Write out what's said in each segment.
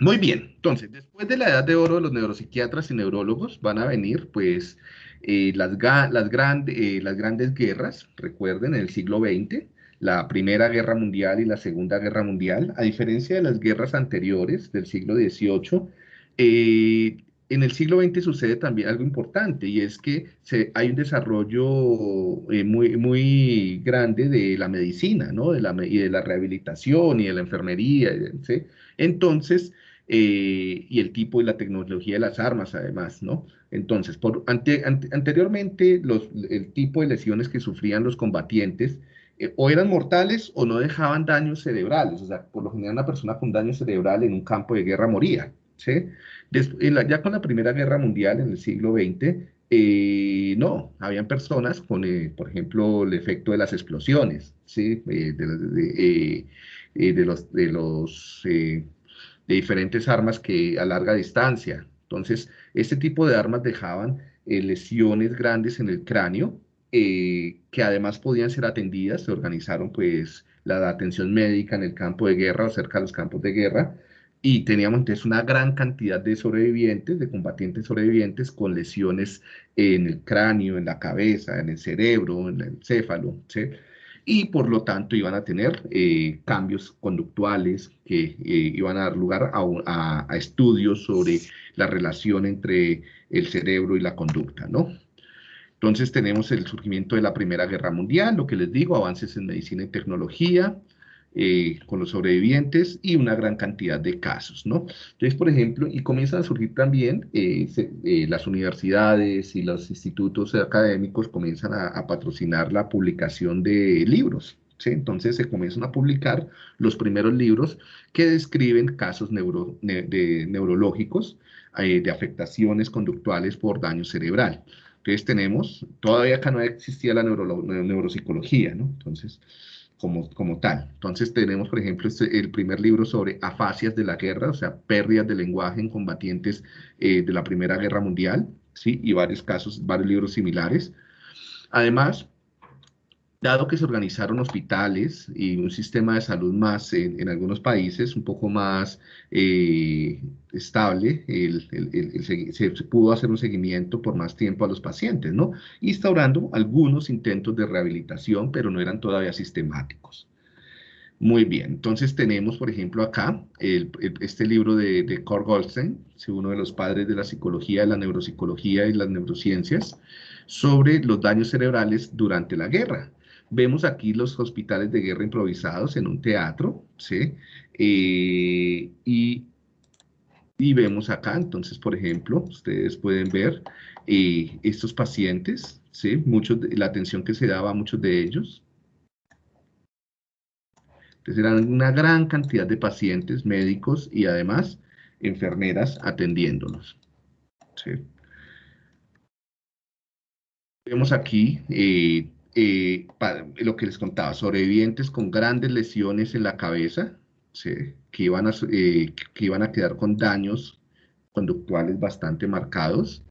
Muy bien, entonces, después de la edad de oro, los neuropsiquiatras y neurólogos van a venir, pues, eh, las, las, eh, las grandes guerras, recuerden, en el siglo XX, la Primera Guerra Mundial y la Segunda Guerra Mundial, a diferencia de las guerras anteriores del siglo XVIII, eh, en el siglo XX sucede también algo importante y es que hay un desarrollo muy, muy grande de la medicina, ¿no? De la, y de la rehabilitación y de la enfermería. Entonces, eh, y el tipo y la tecnología de las armas además, ¿no? Entonces, por, anteriormente los, el tipo de lesiones que sufrían los combatientes eh, o eran mortales o no dejaban daños cerebrales, o sea, por lo general una persona con daño cerebral en un campo de guerra moría, ¿sí? ya con la Primera Guerra Mundial en el siglo XX, eh, no, habían personas con, por ejemplo, el efecto de las explosiones, ¿sí? de, los, de los de diferentes armas que a larga distancia. Entonces, este tipo de armas dejaban eh, lesiones grandes en el cráneo, eh, que además podían ser atendidas. Se organizaron pues la atención médica en el campo de guerra o cerca de los campos de guerra, y teníamos entonces una gran cantidad de sobrevivientes, de combatientes sobrevivientes con lesiones en el cráneo, en la cabeza, en el cerebro, en el encéfalo, ¿sí? y por lo tanto iban a tener eh, cambios conductuales que eh, iban a dar lugar a, estudios sobre la relación entre el cerebro y la conducta, ¿no? Entonces tenemos el surgimiento de la Primera Guerra Mundial, lo que les digo, avances en medicina y tecnología, eh, con los sobrevivientes y una gran cantidad de casos, ¿no? Entonces, por ejemplo, y comienzan a surgir también eh, eh, las universidades y los institutos académicos comienzan a, patrocinar la publicación de libros, ¿sí? Entonces se comienzan a publicar los primeros libros que describen casos de neurológicos, de afectaciones conductuales por daño cerebral. Entonces tenemos, todavía acá no existía la neuropsicología, ¿no? Entonces, como, tal. Entonces tenemos, por ejemplo, este, el primer libro sobre afasias de la guerra, o sea, pérdidas de lenguaje en combatientes eh, de la Primera Guerra Mundial, ¿sí? Y varios casos, varios libros similares. Además, dado que se organizaron hospitales y un sistema de salud más en, algunos países un poco más eh, estable, se, pudo hacer un seguimiento por más tiempo a los pacientes, ¿no? Instaurando algunos intentos de rehabilitación, pero no eran todavía sistemáticos. Muy bien, entonces tenemos, por ejemplo, acá este libro de, de Kurt Goldstein, uno de los padres de la psicología, de la neuropsicología y las neurociencias, sobre los daños cerebrales durante la guerra. Vemos aquí los hospitales de guerra improvisados en un teatro, ¿sí? Eh, y, y, vemos acá, entonces, por ejemplo, ustedes pueden ver eh, estos pacientes, ¿sí? Muchos la atención que se daba a muchos de ellos. Entonces, eran una gran cantidad de pacientes, médicos y además enfermeras atendiéndolos. ¿sí? Vemos aquí eh, eh, lo que les contaba, sobrevivientes con grandes lesiones en la cabeza, que, iban a, eh, que iban a quedar con daños conductuales bastante marcados.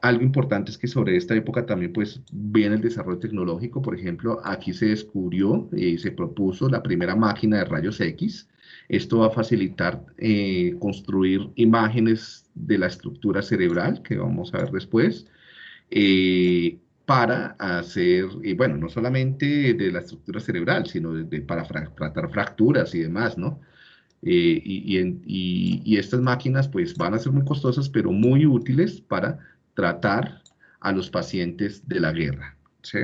Algo importante es que sobre esta época también pues viene el desarrollo tecnológico, por ejemplo, aquí se descubrió y se propuso la primera máquina de rayos X. Esto va a facilitar eh, construir imágenes de la estructura cerebral, que vamos a ver después, eh, para hacer, y bueno, no solamente de la estructura cerebral, sino de, para tratar fracturas y demás, ¿no? Eh, y, estas máquinas pues van a ser muy costosas, pero muy útiles para tratar a los pacientes de la guerra, ¿sí?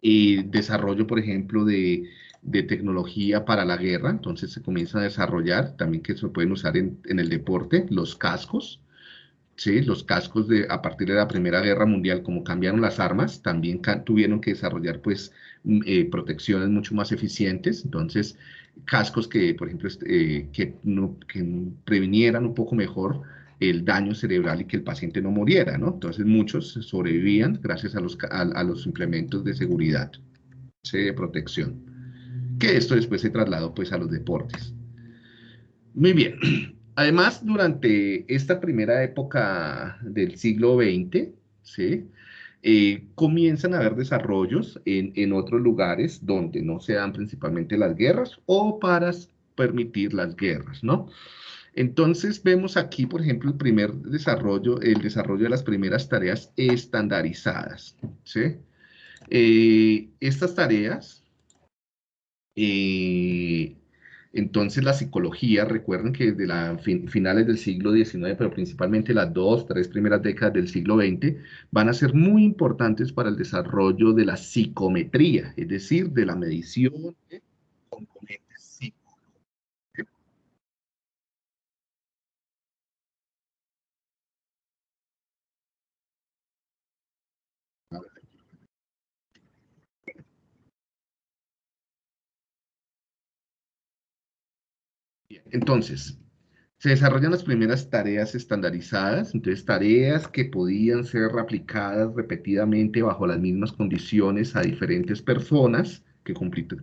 Y desarrollo, por ejemplo, de, de tecnología para la guerra, entonces se comienza a desarrollar, también que se pueden usar en el deporte, los cascos, ¿sí? Los cascos de, a partir de la Primera Guerra Mundial, como cambiaron las armas, también tuvieron que desarrollar pues mm, eh, protecciones mucho más eficientes, entonces cascos que, por ejemplo, eh, que, no, un poco mejor el daño cerebral y que el paciente no muriera, ¿no? Entonces muchos sobrevivían gracias a los, a, los implementos de seguridad, de protección, que esto después se trasladó pues a los deportes. Muy bien, Además, durante esta primera época del siglo XX, ¿sí? Eh, comienzan a haber desarrollos en, otros lugares donde no se dan principalmente las guerras o para permitir las guerras, ¿no? Entonces vemos aquí, por ejemplo, el primer desarrollo, el desarrollo de las primeras tareas estandarizadas, ¿sí? Eh, estas tareas, eh, entonces la psicología, recuerden que desde la finales del siglo XIX, pero principalmente las dos, tres primeras décadas del siglo XX, van a ser muy importantes para el desarrollo de la psicometría, es decir, de la medición Entonces, se desarrollan las primeras tareas estandarizadas, entonces tareas que podían ser aplicadas repetidamente bajo las mismas condiciones a diferentes personas que cumplían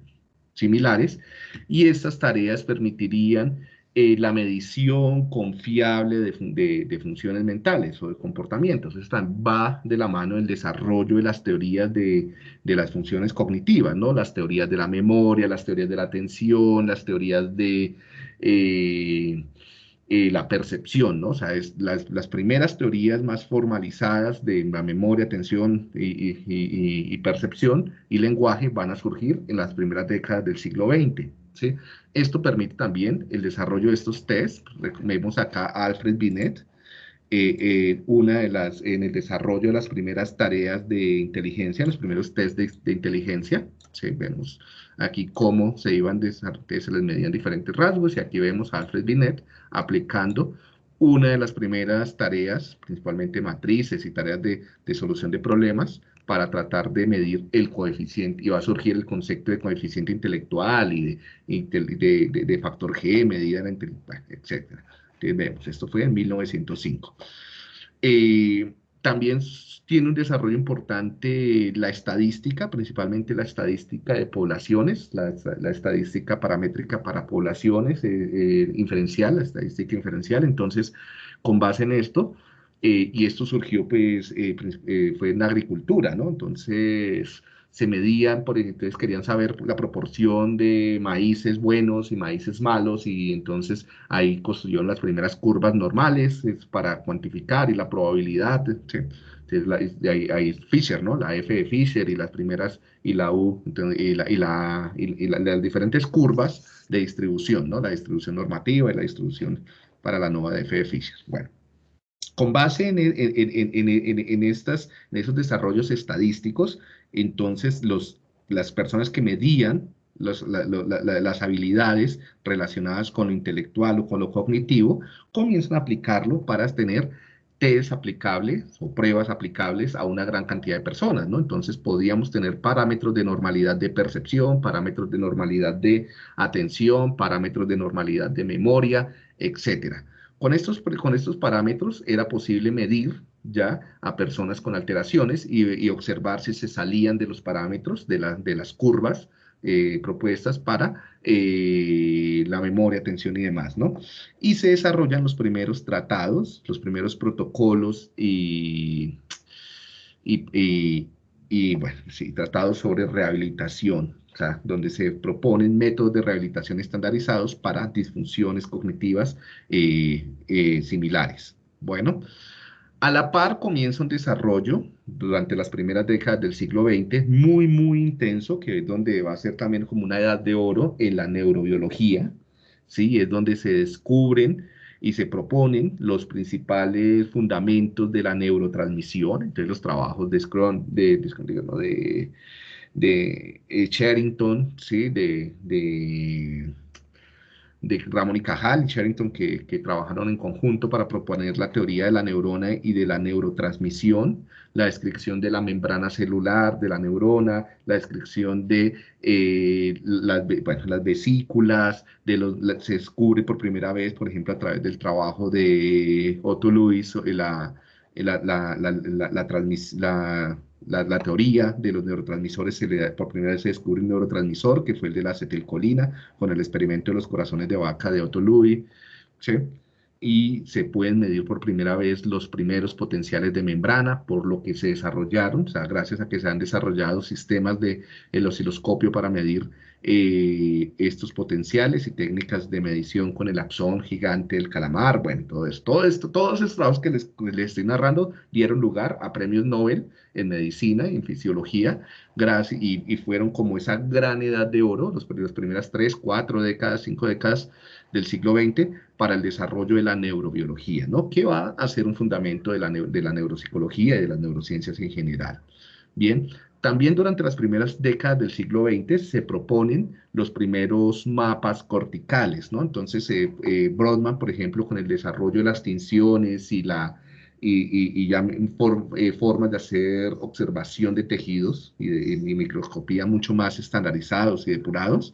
similares, y estas tareas permitirían eh, la medición confiable de, funciones mentales o de comportamientos. Esto va de la mano el desarrollo de las teorías de, las funciones cognitivas, ¿no? Las teorías de la memoria, las teorías de la atención, las teorías de eh, eh, la percepción, ¿no? O sea, es las, primeras teorías más formalizadas de la memoria, atención y, percepción y lenguaje van a surgir en las primeras décadas del siglo XX. ¿sí? Esto permite también el desarrollo de estos tests. Vemos acá a Alfred Binet, eh, una de las, en el desarrollo de las primeras tareas de inteligencia, los primeros tests de, de inteligencia. ¿sí? Vemos aquí cómo se iban, que se les medían diferentes rasgos, y aquí vemos a Alfred Binet aplicando una de las primeras tareas, principalmente matrices y tareas de, solución de problemas, para tratar de medir el coeficiente, y va a surgir el concepto de coeficiente intelectual y de, de, factor G, medida en etc. Entonces vemos, esto fue en 1905. Eh, también tiene un desarrollo importante la estadística, principalmente la estadística de poblaciones, la, estadística paramétrica para poblaciones, eh, eh, inferencial, la estadística inferencial. Entonces, con base en esto, eh, y esto surgió, pues, fue en agricultura, ¿no? Entonces, se medían, por entonces querían saber la proporción de maíces buenos y maíces malos y entonces ahí construyeron las primeras curvas normales para cuantificar y la probabilidad, Entonces, ahí, Fisher, ¿no? La F de Fisher y las primeras, y la U, y, la, y, la, las diferentes curvas de distribución, ¿no? La distribución normativa y la distribución para la nueva de F de Fisher. Bueno, con base en, en, estas, en esos desarrollos estadísticos, entonces los, las personas que medían las habilidades relacionadas con lo intelectual o con lo cognitivo, comienzan a aplicarlo para tener test aplicables o pruebas aplicables a una gran cantidad de personas, ¿no? Entonces podíamos tener parámetros de normalidad de percepción, parámetros de normalidad de atención, parámetros de normalidad de memoria, etcétera. Con estos, con estos parámetros era posible medir ya a personas con alteraciones y, observar si se salían de los parámetros de, de las curvas eh, propuestas para eh, la memoria, atención y demás, ¿no? Y se desarrollan los primeros tratados, los primeros protocolos y, y, y bueno, sí, tratados sobre rehabilitación, donde se proponen métodos de rehabilitación estandarizados para disfunciones cognitivas eh, similares. Bueno, a la par comienza un desarrollo durante las primeras décadas del siglo XX muy, muy intenso, que es donde va a ser también como una edad de oro en la neurobiología, ¿sí? Es donde se descubren y se proponen los principales fundamentos de la neurotransmisión, entonces los trabajos de Scrum, de, de, de eh, Sherrington, ¿sí? de, de, Ramón y Cajal y Sherrington, que, que, trabajaron en conjunto para proponer la teoría de la neurona y de la neurotransmisión, la descripción de la membrana celular de la neurona, la descripción de eh, las, vesículas, de los, se descubre por primera vez, por ejemplo, a través del trabajo de Otto Lewis, la, la, la, la, teoría de los neurotransmisores, se le, por primera vez se descubre un neurotransmisor, que fue el de la acetilcolina, con el experimento de los corazones de vaca de Otto Louis, y se pueden medir por primera vez los primeros potenciales de membrana, por lo que se desarrollaron, o sea, gracias a que se han desarrollado sistemas de el osciloscopio para medir eh, estos potenciales y técnicas de medición con el axón gigante del calamar, bueno, todo esto, todo esto todos estos trabajos que les, estoy narrando dieron lugar a premios Nobel en medicina y en fisiología, gracias, y, fueron como esa gran edad de oro, los, las primeras tres, cuatro décadas, cinco décadas del siglo XX, para el desarrollo de la neurobiología, ¿no? Que va a ser un fundamento de la, de la neuropsicología y de las neurociencias en general. Bien, también durante las primeras décadas del siglo XX se proponen los primeros mapas corticales, ¿no? Entonces, eh, eh, Brodmann, por ejemplo, con el desarrollo de las tinciones y, la, y, ya eh, formas de hacer observación de tejidos y de microscopía mucho más estandarizados y depurados,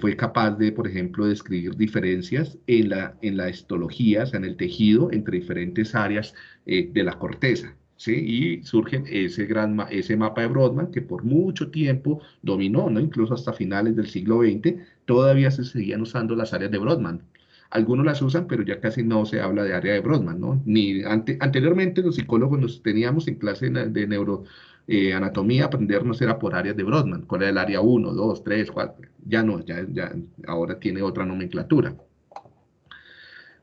fue capaz de, por ejemplo, describir diferencias en la, en la histología, o sea, en el tejido, entre diferentes áreas de la corteza. Y surge ese, gran, ese mapa de Brodmann que por mucho tiempo dominó, ¿no? Incluso hasta finales del siglo XX, todavía se seguían usando las áreas de Brodmann. Algunos las usan, pero ya casi no se habla de área de Brodmann, ¿no? Ni anteriormente los psicólogos nos teníamos en clase de neuro, eh, anatomía, aprendernos era por áreas de Brodmann, cuál era el área 1, 2, 3, 4, ya no, ya, ahora tiene otra nomenclatura.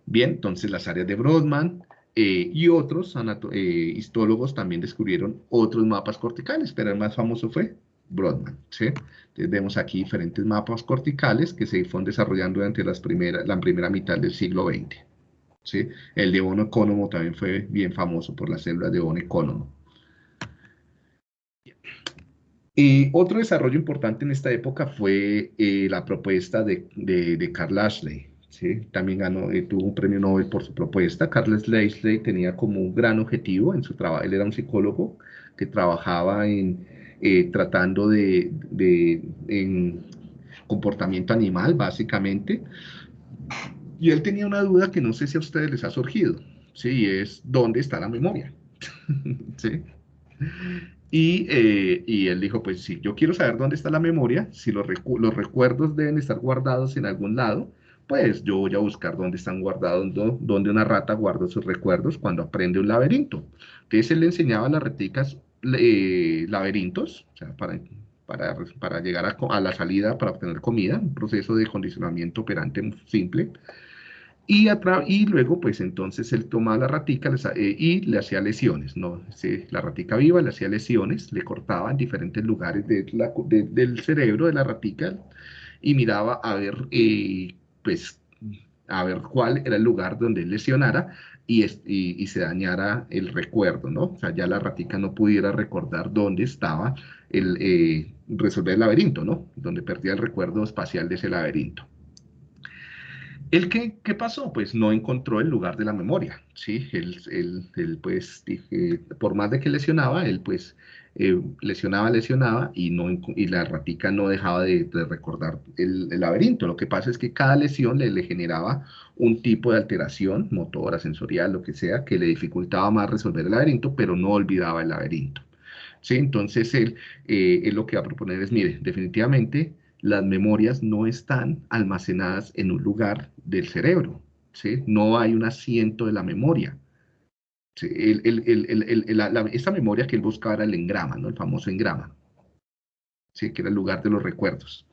Bien, entonces las áreas de Brodmann, eh, y otros eh, histólogos también descubrieron otros mapas corticales, pero el más famoso fue Brodmann. Entonces vemos aquí diferentes mapas corticales que se fueron desarrollando durante las la primera mitad del siglo XX. El de Bono Ecónomo también fue bien famoso por las células de Bono Ecónomo. Y otro desarrollo importante en esta época fue eh, la propuesta de, de, de Carl Ashley, ¿sí? También ganó, eh, tuvo un premio Nobel por su propuesta. Carles Leisley tenía como un gran objetivo en su trabajo, él era un psicólogo que trabajaba en eh, tratando de, en comportamiento animal, básicamente. Y él tenía una duda que no sé si a ustedes les ha surgido, ¿sí? es ¿dónde está la memoria? ¿Sí? Y, eh, y, él dijo, pues sí, yo quiero saber dónde está la memoria, si los, los recuerdos deben estar guardados en algún lado, pues yo voy a buscar dónde están guardados, dónde una rata guarda sus recuerdos cuando aprende un laberinto. Entonces él le enseñaba a las raticas eh, laberintos, o sea, para, para, para llegar a, a, la salida para obtener comida, un proceso de condicionamiento operante simple. Y, luego, pues entonces él tomaba la ratica eh, y le hacía lesiones, ¿no? la ratica viva le hacía lesiones, le cortaba en diferentes lugares del cerebro de la ratica y miraba a ver eh, pues a ver cuál era el lugar donde lesionara y, y, se dañara el recuerdo, ¿no? O sea, ya la ratica no pudiera recordar dónde estaba el eh, resolver el laberinto, ¿no? Donde perdía el recuerdo espacial de ese laberinto. ¿El qué, qué pasó? Pues no encontró el lugar de la memoria, ¿sí? Él, él, pues, dije, por más de que lesionaba, él pues eh, lesionaba, lesionaba y, no, y la ratica no dejaba de, recordar el, laberinto. Lo que pasa es que cada lesión le, generaba un tipo de alteración motora, sensorial, lo que sea, que le dificultaba más resolver el laberinto, pero no olvidaba el laberinto. ¿Sí? Entonces él, eh, él lo que va a proponer es, mire, definitivamente las memorias no están almacenadas en un lugar del cerebro, ¿sí? No hay un asiento de la memoria. esa memoria que él buscaba era el engrama. El famoso engrama, ¿sí? Que era el lugar de los recuerdos.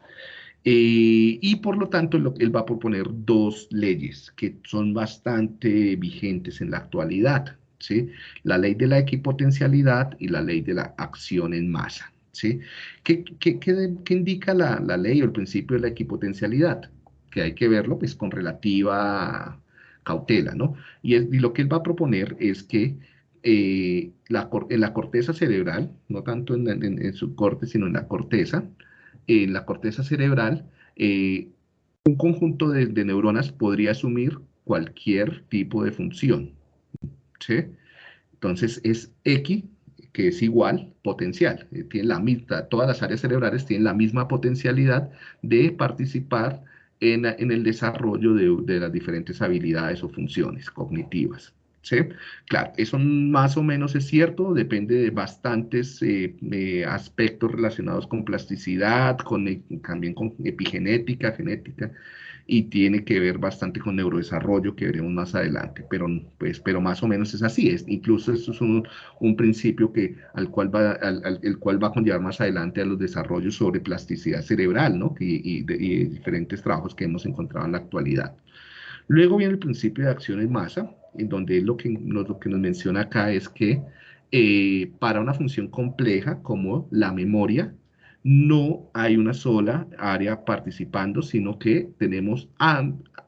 Eh, y por lo tanto, él va a proponer dos leyes que son bastante vigentes en la actualidad, ¿sí? La ley de la equipotencialidad y la ley de la acción en masa. ¿Sí? ¿Qué, indica la, ley o el principio de la equipotencialidad? Que hay que verlo pues, con relativa cautela, ¿no? Y, lo que él va a proponer es que eh, la, en la corteza cerebral, no tanto en, su corte, sino en la corteza, en la corteza cerebral, eh, un conjunto de, de, neuronas podría asumir cualquier tipo de función, ¿sí? Entonces es X que es igual potencial. Eh, la todas las áreas cerebrales tienen la misma potencialidad de participar en, el desarrollo de, las diferentes habilidades o funciones cognitivas. Claro, eso más o menos es cierto, depende de bastantes eh, eh, aspectos relacionados con plasticidad, con, también con epigenética, genética, y tiene que ver bastante con neurodesarrollo que veremos más adelante, pero, pues, pero más o menos es así, es, incluso eso es un, un principio que, al cual va, al, el cual va a conllevar más adelante a los desarrollos sobre plasticidad cerebral, ¿no? Y diferentes trabajos que hemos encontrado en la actualidad. Luego viene el principio de acción en masa, en donde lo que, lo que nos menciona acá es que eh, para una función compleja como la memoria, no hay una sola área participando, sino que tenemos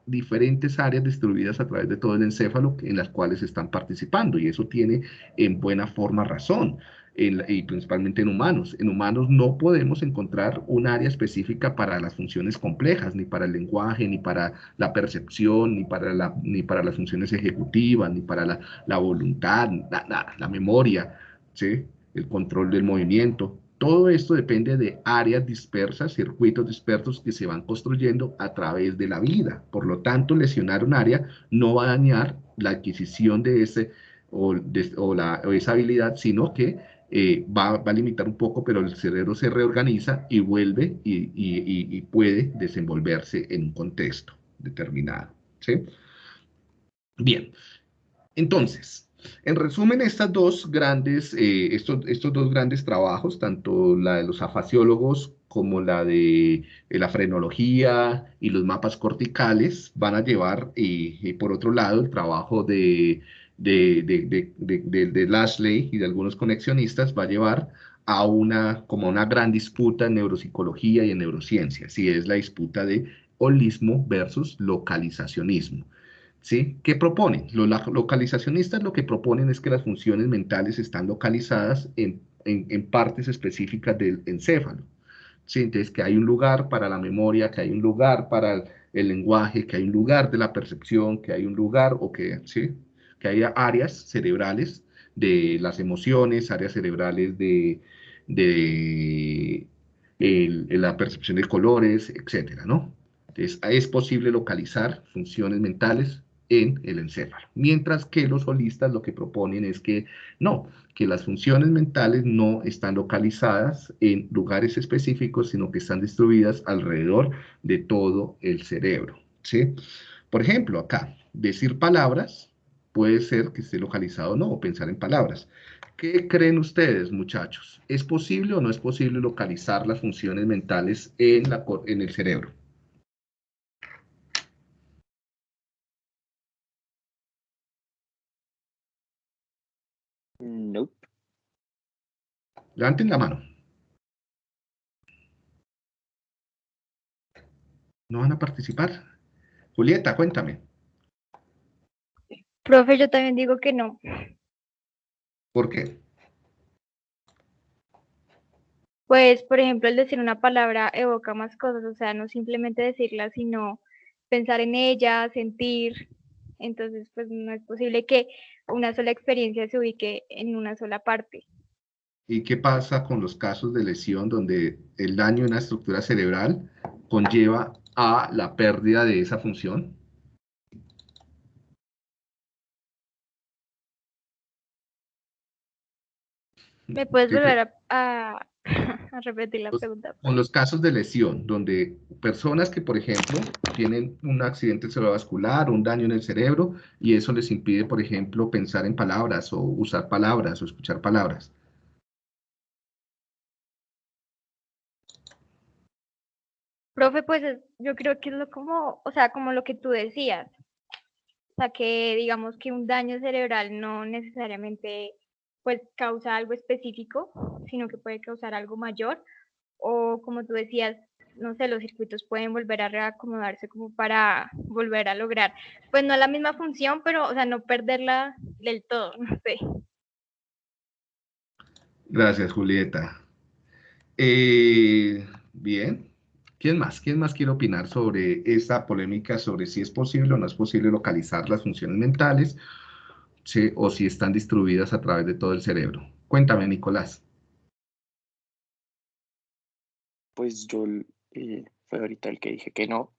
diferentes áreas distribuidas a través de todo el encéfalo en las cuales están participando y eso tiene en buena forma razón y principalmente en humanos. En humanos no podemos encontrar un área específica para las funciones complejas, ni para el lenguaje, ni para la percepción, ni para, la, ni para las funciones ejecutivas, ni para la, la voluntad, nada, la memoria, ¿sí? el control del movimiento. Todo esto depende de áreas dispersas, circuitos dispersos que se van construyendo a través de la vida. Por lo tanto, lesionar un área no va a dañar la adquisición de ese o, de, o, la, o esa habilidad, sino que eh, va, va, a limitar un poco, pero el cerebro se reorganiza y vuelve y, y, puede desenvolverse en un contexto determinado. ¿sí? Bien, entonces, en resumen, estas dos grandes, eh, estos, estos dos grandes trabajos, tanto la de los afasiólogos como la de, de la frenología y los mapas corticales, van a llevar, y por otro lado, el trabajo de de, de, de, de, Lashley y de algunos conexionistas va a llevar a una, como una gran disputa en neuropsicología y en neurociencia, si es la disputa de holismo versus localizacionismo. ¿Sí? ¿Qué proponen? Los localizacionistas lo que proponen es que las funciones mentales están localizadas en, en, en partes específicas del encéfalo. ¿Sí? Entonces, que hay un lugar para la memoria, que hay un lugar para el, el lenguaje, que hay un lugar de la percepción, que hay un lugar, o que, ¿sí? Que haya áreas cerebrales de las emociones, áreas cerebrales de, de la percepción de colores, etcétera, ¿no? Entonces, es posible localizar funciones mentales en el encéfalo. Mientras que los holistas lo que proponen es que no, que las funciones mentales no están localizadas en lugares específicos, sino que están distribuidas alrededor de todo el cerebro, ¿sí? Por ejemplo, acá, decir palabras puede ser que esté localizado o no, o pensar en palabras. ¿Qué creen ustedes, muchachos? ¿Es posible o no es posible localizar las funciones mentales en, la, en el cerebro? Nope. Levanten la mano. ¿No van a participar? Julieta, cuéntame. Profe, yo también digo que no. ¿Por qué? Pues, por ejemplo, el decir una palabra evoca más cosas, o sea, no simplemente decirla, sino pensar en ella, sentir. Entonces, pues no es posible que una sola experiencia se ubique en una sola parte. ¿Y qué pasa con los casos de lesión donde el daño en la estructura cerebral conlleva a la pérdida de esa función? ¿Me puedes volver a, repetir la pregunta? Con los casos de lesión, donde personas que, por ejemplo, tienen un accidente cerebrovascular, un daño en el cerebro, y eso les impide, por ejemplo, pensar en palabras o usar palabras o escuchar palabras. Profe, pues yo creo que es lo como, o sea, como lo que tú decías. O sea, que digamos que un daño cerebral no necesariamente pues causa algo específico, sino que puede causar algo mayor. O como tú decías, no sé, los circuitos pueden volver a reacomodarse como para volver a lograr, pues no la misma función, pero, o sea, no perderla del todo, no sé. Gracias, Julieta. Eh, bien. ¿Quién más? ¿Quién más quiere opinar sobre esta polémica sobre si es posible o no es posible localizar las funciones mentales ¿sí? o si están distribuidas a través de todo el cerebro. Cuéntame, Nicolás. Pues yo eh, fue ahorita el que dije que no.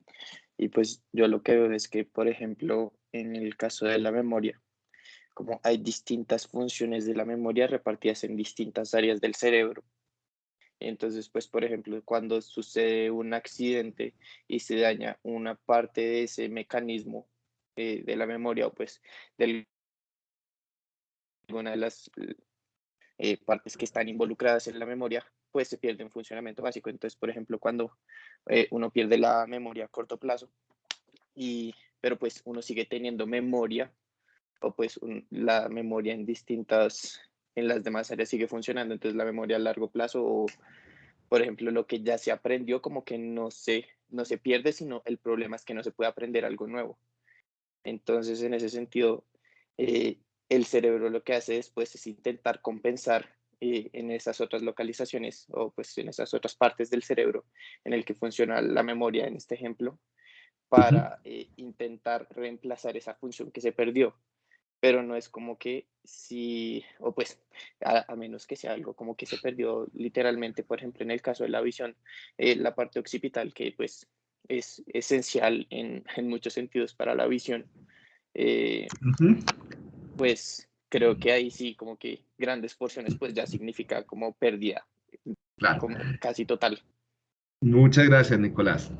Y pues yo lo que veo es que, por ejemplo, en el caso de la memoria, como hay distintas funciones de la memoria repartidas en distintas áreas del cerebro. Entonces, pues, por ejemplo, cuando sucede un accidente y se daña una parte de ese mecanismo eh, de la memoria o pues de alguna de las eh, partes que están involucradas en la memoria, pues se pierde un funcionamiento básico. Entonces, por ejemplo, cuando eh, uno pierde la memoria a corto plazo, y, pero pues uno sigue teniendo memoria, o pues la memoria en distintas, en las demás áreas sigue funcionando, entonces la memoria a largo plazo, o por ejemplo, lo que ya se aprendió como que no se, no se pierde, sino el problema es que no se puede aprender algo nuevo. Entonces, en ese sentido, eh, el cerebro lo que hace después es intentar compensar eh, en esas otras localizaciones o pues en esas otras partes del cerebro en el que funciona la memoria en este ejemplo para eh, intentar reemplazar esa función que se perdió. Pero no es como que si, o pues, a, menos que sea algo como que se perdió literalmente, por ejemplo, en el caso de la visión, eh, la parte occipital, que pues es esencial en, en muchos sentidos para la visión, pues creo que ahí sí, como que grandes porciones, pues ya significa como pérdida, como casi total. Muchas gracias, Nicolás.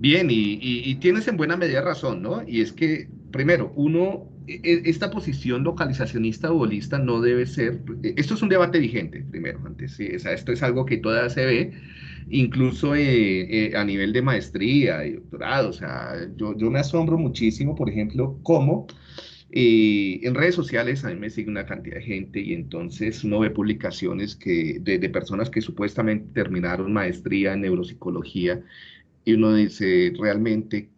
Bien, y, tienes en buena medida razón, ¿no? Y es que, primero, uno, e, e, esta posición localizacionista o holista no debe ser, e, esto es un debate vigente, primero, antes, ¿sí? o sea, esto es algo que todavía se ve, incluso eh, eh, a nivel de maestría y doctorado, o sea, yo, yo me asombro muchísimo, por ejemplo, cómo y en redes sociales a mí me sigue una cantidad de gente y entonces uno ve publicaciones que, de, personas que supuestamente terminaron maestría en neuropsicología y uno dice realmente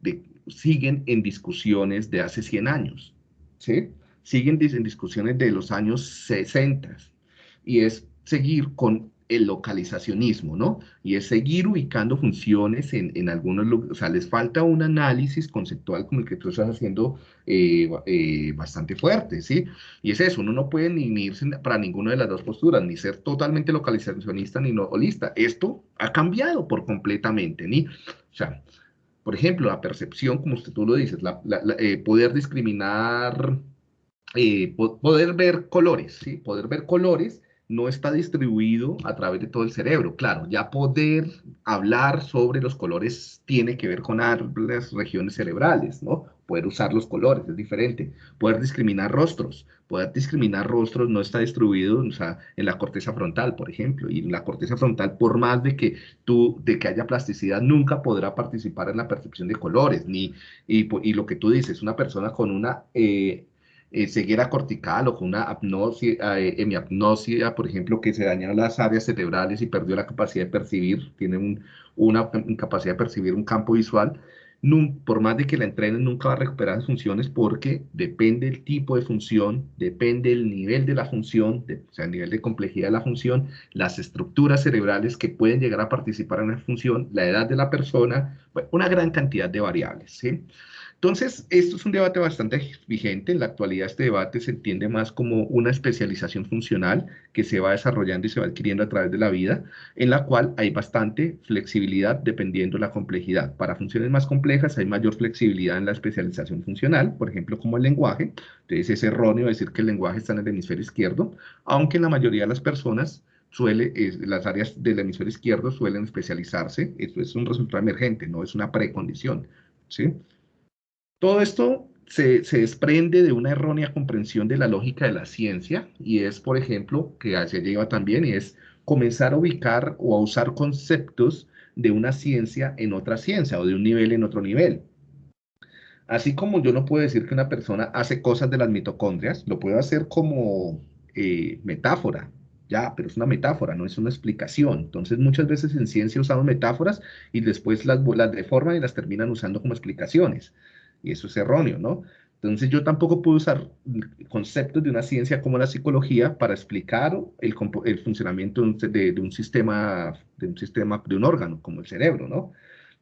siguen en discusiones de hace 100 años, ¿sí? Siguen en discusiones de los años 60 y es seguir con el localizacionismo, ¿no? Y es seguir ubicando funciones en, en algunos lugares, o sea, les falta un análisis conceptual como el que tú estás haciendo eh, eh, bastante fuerte, ¿sí? Y es eso, uno no puede ni irse para ninguna de las dos posturas, ni ser totalmente localizacionista ni no holista. Esto ha cambiado por completamente, ¿ni? O sea, por ejemplo, la percepción, como usted tú lo dices, eh, poder discriminar, poder ver colores, ¿sí? Poder ver colores no está distribuido a través de todo el cerebro. Claro, ya poder hablar sobre los colores tiene que ver con las regiones cerebrales, ¿no? Poder usar los colores es diferente. Poder discriminar rostros. Poder discriminar rostros no está distribuido en la corteza frontal, por ejemplo. Y en la corteza frontal, por más de que tú, de que haya plasticidad, nunca podrá participar en la percepción de colores. Ni, y, y lo que tú dices, una persona con una eh, eh, cortical o con una eh, hemiapnosia, por ejemplo, que se dañan las áreas cerebrales y perdió la capacidad de percibir, tiene una incapacidad de percibir un campo visual, por más de que la entrenen, nunca va a recuperar las funciones porque depende el tipo de función, depende el nivel de la función, o sea, el nivel de complejidad de la función, las estructuras cerebrales que pueden llegar a participar en la función, la edad de la persona, una gran cantidad de variables, ¿sí? Entonces, esto es un debate bastante vigente. En la actualidad este debate se entiende más como una especialización funcional que se va desarrollando y se va adquiriendo a través de la vida, en la cual hay bastante flexibilidad dependiendo de la complejidad. Para funciones más complejas hay mayor flexibilidad en la especialización funcional, por ejemplo, como el lenguaje. Entonces es erróneo decir que el lenguaje está en el hemisferio izquierdo, aunque en la mayoría de las personas suele, las áreas del hemisferio izquierdo suelen especializarse. Esto es un resultado emergente, no es una precondición. ¿sí? Todo esto se, desprende de una errónea comprensión de la lógica de la ciencia y es, por ejemplo, que se lleva también y es comenzar a ubicar o a usar conceptos de una ciencia en otra ciencia o de un nivel en otro nivel. Así como yo no puedo decir que una persona hace cosas de las mitocondrias, lo puedo hacer como eh, metáfora, ya, pero es una metáfora, no es una explicación. Entonces, muchas veces en ciencia usamos metáforas y después las, las deforman y las terminan usando como explicaciones y eso es erróneo, ¿no? Entonces yo tampoco puedo usar conceptos de una ciencia como la psicología para explicar el, funcionamiento de, un sistema, de un sistema, de un órgano como el cerebro, ¿no?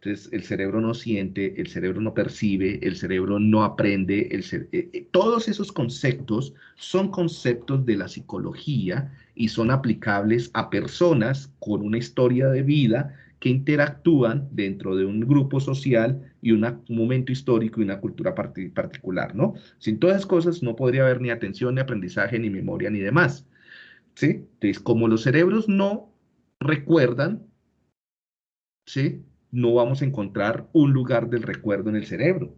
Entonces el cerebro no siente, el cerebro no percibe, el cerebro no aprende, eh, eh, todos esos conceptos son conceptos de la psicología y son aplicables a personas con una historia de vida que interactúan dentro de un grupo social y un momento histórico y una cultura particular, ¿no? Sin todas esas cosas no podría haber ni atención, ni aprendizaje, ni memoria, ni demás. ¿Sí? Entonces, como los cerebros no recuerdan, ¿sí? No vamos a encontrar un lugar del recuerdo en el cerebro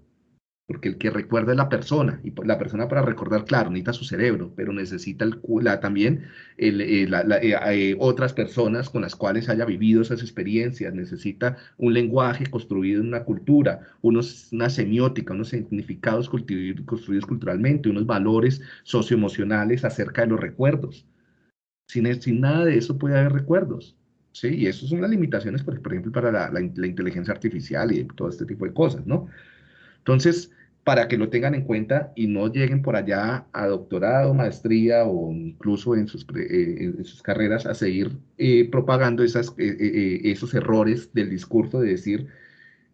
porque el que recuerda es la persona, y la persona para recordar, claro, necesita su cerebro, pero necesita el, también el, eh, eh, eh, otras personas con las cuales haya vivido esas experiencias, necesita un lenguaje construido en una cultura, unos, una semiótica, unos significados construidos culturalmente, unos valores socioemocionales acerca de los recuerdos. Sin, sin nada de eso puede haber recuerdos. Sí, y eso son las limitaciones, por, ejemplo, para la, la, inteligencia artificial y todo este tipo de cosas, ¿no? Entonces, para que lo tengan en cuenta y no lleguen por allá a doctorado, maestría o incluso en sus, eh, carreras a seguir eh, propagando esas, eh, esos errores del discurso de decir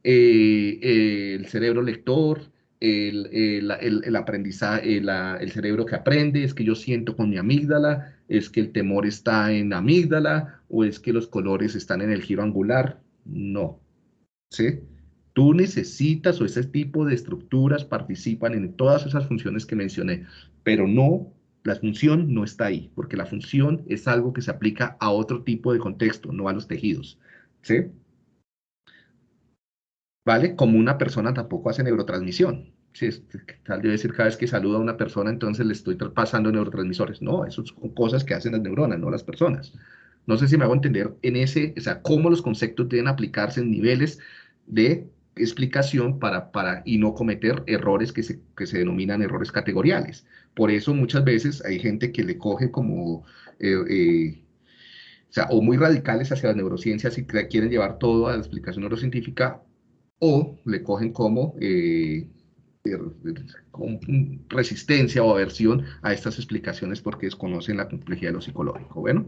el cerebro lector, el, aprendizaje, el cerebro que aprende, es que yo siento con mi amígdala, es que el temor está en amígdala o es que los colores están en el giro angular. No, ¿sí? Tú necesitas o ese tipo de estructuras participan en todas esas funciones que mencioné, pero no, la función no está ahí, porque la función es algo que se aplica a otro tipo de contexto, no a los tejidos. ¿Sí? ¿Vale? Como una persona tampoco hace neurotransmisión. Sí, tal debe decir cada vez que saluda a una persona, entonces le estoy pasando neurotransmisores. No, eso son cosas que hacen las neuronas, no las personas. No sé si me hago entender en ese, o sea, cómo los conceptos deben aplicarse en niveles de explicación para, para, y no cometer errores que se, que se denominan errores categoriales. Por eso muchas veces hay gente que le coge como, eh, eh, o sea, o muy radicales hacia las neurociencias y quieren llevar todo a la explicación neurocientífica, o le cogen como, eh, como resistencia o aversión a estas explicaciones porque desconocen la complejidad de lo psicológico. Bueno,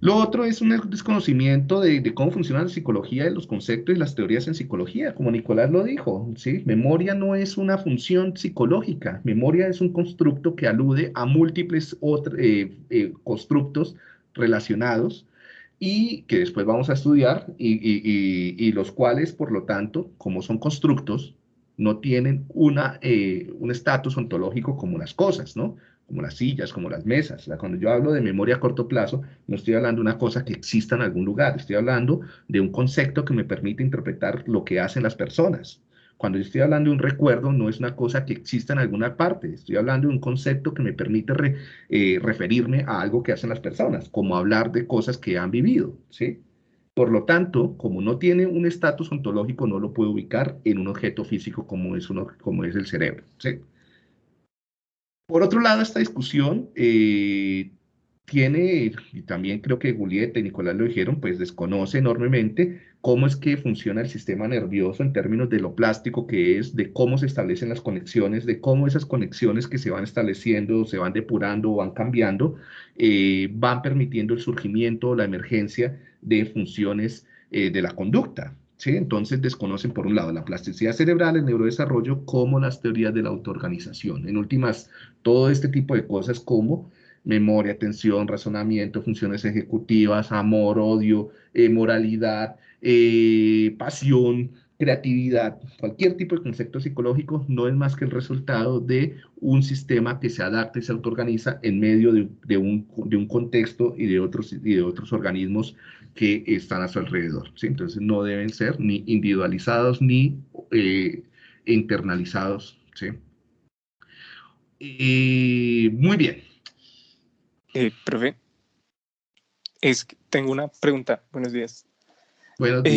lo otro es un desconocimiento de, cómo funciona la psicología, de los conceptos y las teorías en psicología, como Nicolás lo dijo, ¿sí? Memoria no es una función psicológica, memoria es un constructo que alude a múltiples eh, eh, constructos relacionados y que después vamos a estudiar y, los cuales, por lo tanto, como son constructos, no tienen una, eh, un estatus ontológico como las cosas, ¿no? Como las sillas, como las mesas. Cuando yo hablo de memoria a corto plazo, no estoy hablando de una cosa que exista en algún lugar, estoy hablando de un concepto que me permite interpretar lo que hacen las personas. Cuando yo estoy hablando de un recuerdo, no es una cosa que exista en alguna parte, estoy hablando de un concepto que me permite eh, referirme a algo que hacen las personas, como hablar de cosas que han vivido, ¿sí? Por lo tanto, como no tiene un estatus ontológico, no lo puedo ubicar en un objeto físico como es, uno, como es el cerebro, ¿sí? Por otro lado, esta discusión eh, tiene, y también creo que Julieta y Nicolás lo dijeron, pues desconoce enormemente cómo es que funciona el sistema nervioso en términos de lo plástico que es, de cómo se establecen las conexiones, de cómo esas conexiones que se van estableciendo, se van depurando o van cambiando, eh, van permitiendo el surgimiento o la emergencia de funciones eh, de la conducta. ¿Sí? Entonces desconocen por un lado la plasticidad cerebral, el neurodesarrollo, como las teorías de la autoorganización. En últimas, todo este tipo de cosas como memoria, atención, razonamiento, funciones ejecutivas, amor, odio, eh, moralidad, eh, pasión, creatividad, cualquier tipo de concepto psicológico no es más que el resultado de un sistema que se adapta y se autoorganiza en medio de, un, de un, contexto y de, otros, y de otros organismos que están a su alrededor. ¿sí? Entonces no deben ser ni individualizados ni eh, internalizados. ¿sí? muy bien. Eh, profe, es, tengo una pregunta. Buenos días. Buenos días.